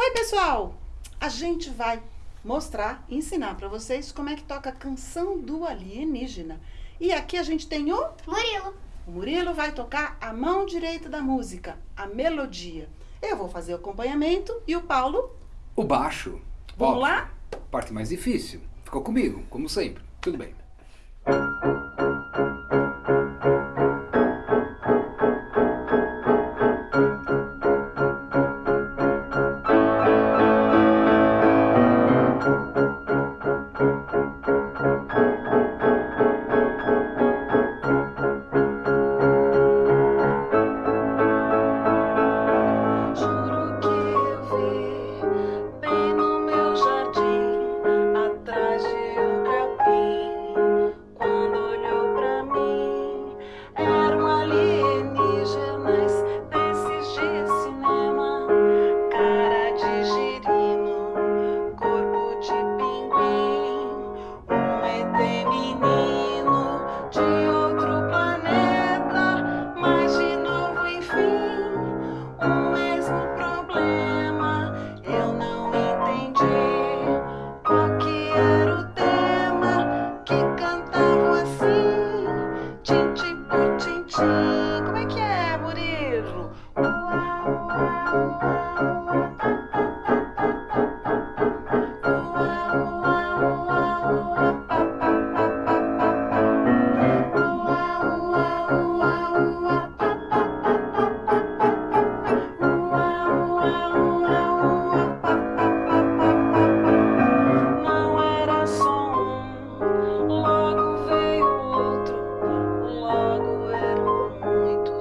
Oi, pessoal! A gente vai mostrar, ensinar para vocês como é que toca a canção do alienígena. E aqui a gente tem o... Murilo. O Murilo vai tocar a mão direita da música, a melodia. Eu vou fazer o acompanhamento e o Paulo... O baixo. Vamos lá? Parte mais difícil. Ficou comigo, como sempre. Tudo bem.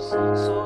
so